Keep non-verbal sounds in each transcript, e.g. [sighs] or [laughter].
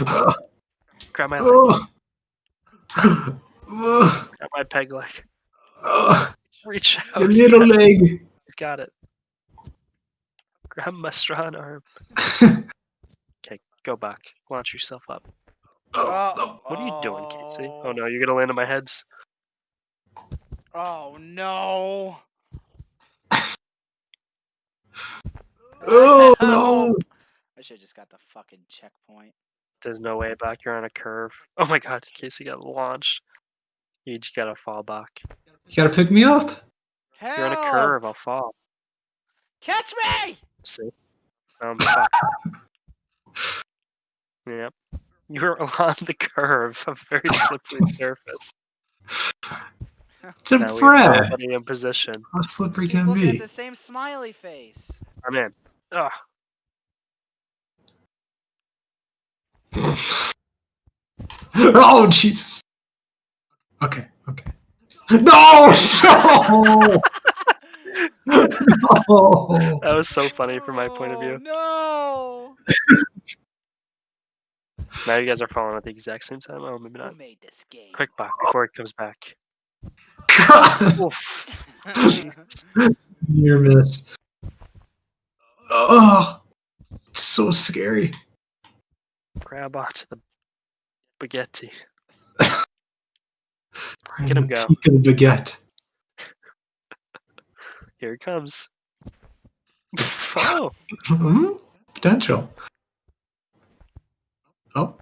[laughs] Grab my leg. Oh. Oh. Grab my peg leg. Oh. Reach out. Your little Yes, leg. He's got it. Grab my strong arm. [laughs] Okay, go back. Launch yourself up. Oh, oh What are you doing, Casey? Oh no, oh. you're gonna land on my heads. Oh no. oh no! Oh. I should have just got the fucking checkpoint. There's no way back. You're on a curve. [laughs] Oh my god, Casey got launched. You just gotta fall back. You gotta pick me up. Help! You're on a curve. I'll fall. Catch me! See? Um, fuck. yep. You're [laughs] on the curve, a very slippery surface. It's a Now we Fred. nobody in position. How slippery Keep can it looking be? the same smiley face. I'm in. Ugh. [laughs] oh Jesus! Okay, okay. No! No! [laughs] no! That was so funny from my point of view. No. [laughs] Now you guys are falling at the exact same time. Oh, maybe not. made this game? Quick back before it comes back. God, Oof. Jesus. near miss. Oh, it's so scary. Grab onto the spaghetti. [laughs] Look at him go. Peak of baguette. Here it comes. [laughs] oh, Hmm? Potential. Oh,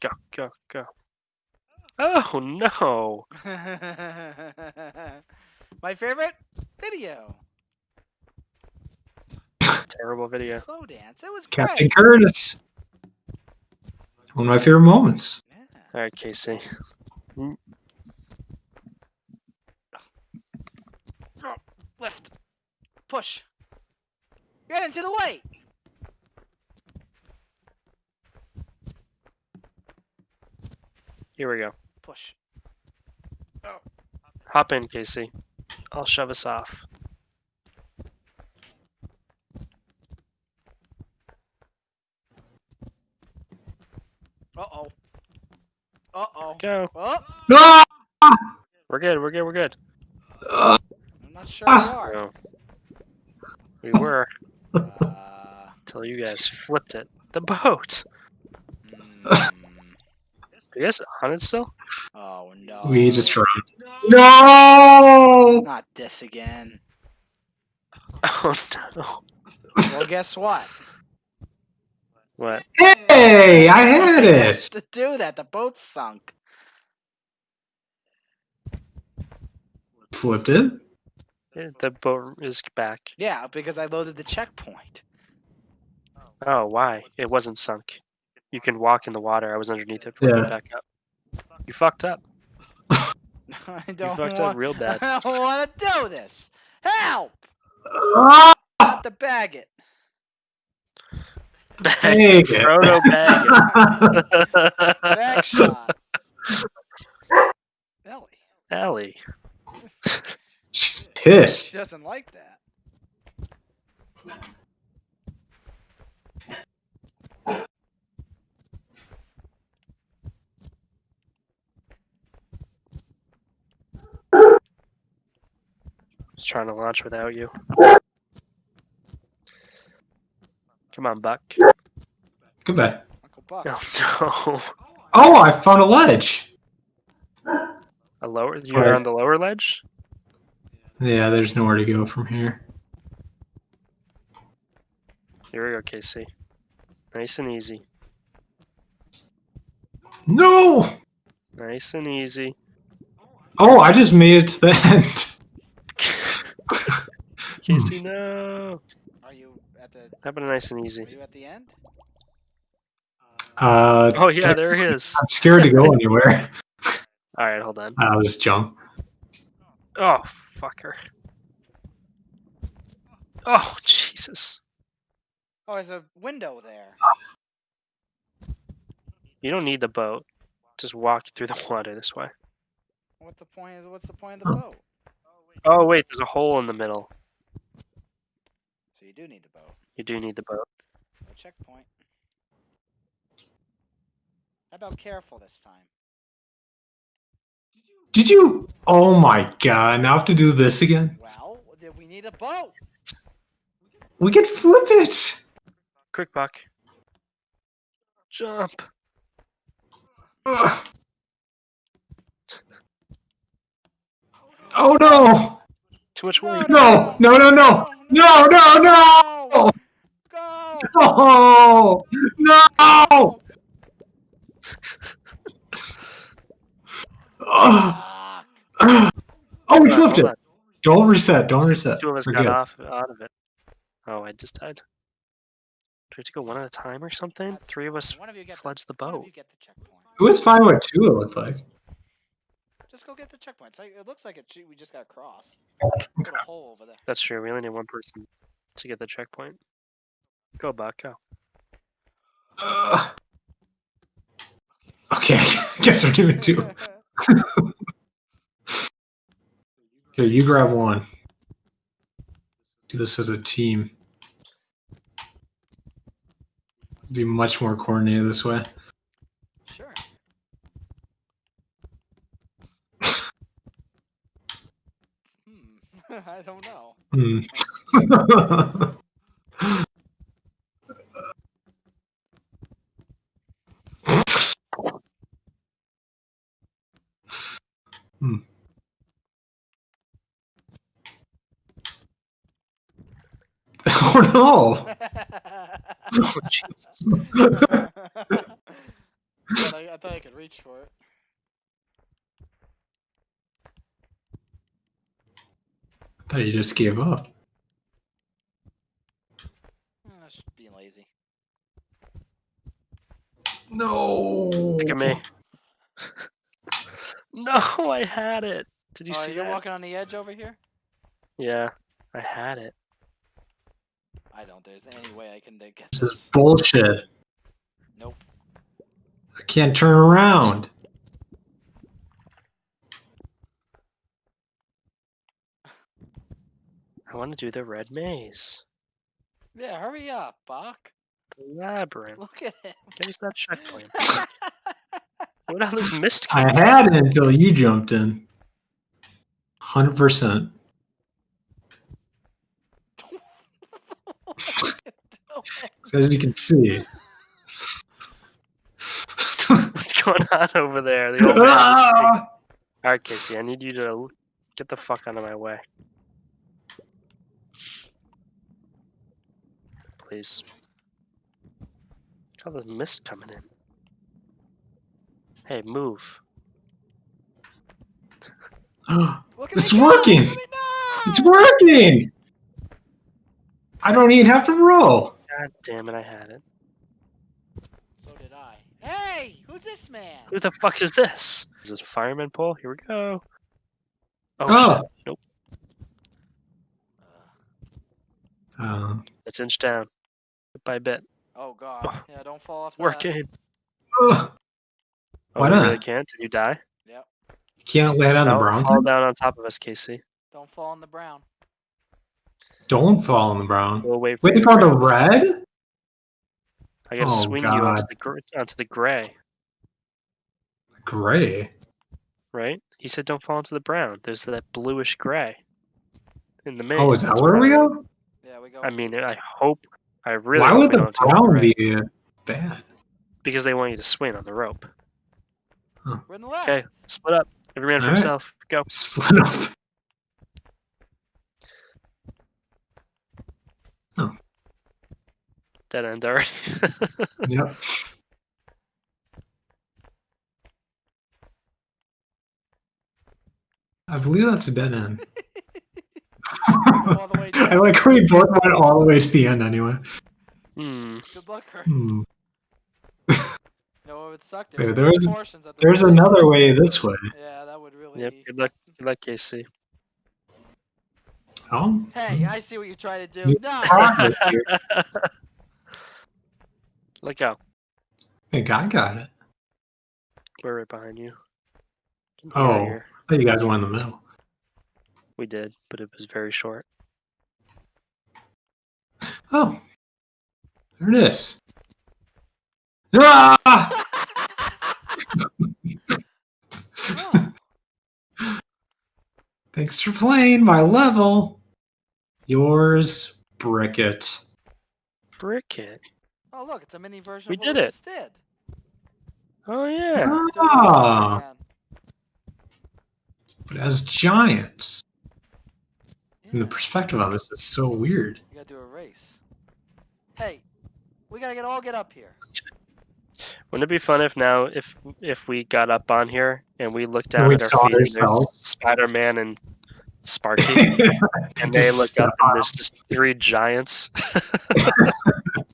go, go, go. Oh no! [laughs] My favorite video. Terrible video. Slow dance. It was Captain great. Curtis. One of my favorite moments. Yeah. All right, Casey. Lift. Push. Get into the way. Here we go. Push. Oh. Hop in, Casey. I'll shove us off. Uh oh. Uh oh. Go. Oh! We're good. We're good. We're good. I'm not sure we are. No. We were Uh, until you guys flipped it. The boat. mm, Are you guys on it still? oh no. We just run. No! Not this again. [laughs] Oh no. Well, guess what? What? Hey, I had it. To do that, the boat sunk. Flipped it. Yeah, The boat is back. Yeah, because I loaded the checkpoint. Oh, why? It wasn't sunk. You can walk in the water. I was underneath it. Flipped Yeah. it back up. You fucked up. [laughs] [laughs] I don't you fucked want. up real bad. I don't want to do this. Help! Ah! The bag it. Bag Bag it. it. Frodo bag it. [laughs] Back shot. Ellie. Ellie. She's pissed. She doesn't like that. Just trying to launch without you. Come on, Buck. Goodbye. Uncle Buck. [laughs] Oh no. Oh, I found a ledge. A lower you're Right. on the lower ledge? Yeah, there's nowhere to go from here. Here we go, Casey. Nice and easy. No! Nice and easy. Oh, I just made it to the end. [laughs] Casey, no. Are you at the? How about a nice and easy. Are you at the end? Uh, Oh yeah, there he is. I'm scared to go [laughs] anywhere. All right, hold on. Uh, I'll just jump. Oh fucker. Oh Jesus. Oh, there's a window there. You don't need the boat. Just walk through the water this way. What the point is? What's the point of the boat? Oh wait, there's a hole in the middle. So you do need the boat. You do need the boat. No checkpoint. How about careful this time? Did you? Oh my god! Now I have to do this again. Well, then we need a boat. We can flip it. Quick buck. Jump. Ugh. Oh no! Too much weight. No! No! No! No! No! No! No! Go! Oh no! Ugh. Fuck. Oh, we flipped it. Don't reset. Don't reset. Two of us We're got good. off out of it. Oh, I just died. Do we have to go one at a time or something? Three of us fine. One of you get floods the one boat. you get the checkpoint. It was fine with two. It looked like. Just go get the checkpoint. It's it looks like it, we just got across. Put a hole over there. That's true. We only need one person to get the checkpoint. Go, Buck. Go. Ugh. [sighs] okay, [laughs] I guess we're doing two. [laughs] Here, you grab one. Do this as a team. Be much more coordinated this way. sure. Hmm. [laughs] I don't know. Hmm. [laughs] Hmm. Oh no! Oh, Jesus. I, thought I, I thought I could reach for it. I thought you just gave up. That's just being lazy. No. Look at me. [laughs] no, I had it. Did you oh, see you're that? walking on the edge over here? Yeah, I had it. I don't. There's any way I can get This this. is bullshit. Nope. I can't turn around. I want to do the red maze. Yeah, hurry up, Bach. The labyrinth. Look at him. Get us that checkpoint. [laughs] what all this mist I had it until you jumped in. 100%. what are you doing? As you can see. [laughs] What's going on over there? The old man is sitting- Ah! Alright, Casey, I need you to get the fuck out of my way. Please. Look at all the mist coming in. Hey, move. [gasps] Look at It's working! Look at me- it's working! I don't even have to roll. God damn it, I had it. So did I. Hey, who's this man? Who the fuck is this? Is this a fireman pole? Here we go. Oh, Oh. shit. Nope. Uh, Um, It's inch down. Bit by bit. oh god. Yeah, don't fall off. Working. Oh, Why we really can't? Did you die? Yep. can't land on the Fall- brown. Fall down on top of us, Casey. Don't fall on the brown. Don't fall on the brown. We'll wait Wait, they to called the red? I gotta Oh, swing you onto the onto the gray, Gray. right? He said don't fall into the brown. There's that bluish gray in the maze. Oh, is that that's where we go? Yeah, we go. I mean, I hope. I really. Why would the don't brown be uh, bad? Because they want you to swing on the rope. We're in the left. Okay, split up. Every man for Alright. himself. Go. Split up. Dead end already. [laughs] Yep. I believe that's a dead end. all the way [laughs] I like how we both went all the way to the end anyway. hmm. Good luck, Chris. Hmm. [laughs] You know what would suck? Wait, There's, there's- two portions at the There's another way this way. Yeah, that would really. Yep. Good luck. Good luck, Casey. Oh. Hey, I see what you're trying to do. No. Let go. I think I got it. We're right behind you. Oh, I thought you guys were in the middle. We did, but it was very short. Oh, there it is. Ah! [laughs] Thanks for playing my level. Yours, Bricket. Bricket? Oh look, it's a mini version We of what did we it. just did. Oh yeah. Let's do it all over Ah. But as giants. And the perspective on this is so weird. you gotta do a race. Hey, we gotta get all get up here. Wouldn't it be fun if now if if we got up on here and we looked down we at our saw feet and there's. Spider Man and Sparky [laughs] and they look up and there's just three giants. [laughs] [laughs]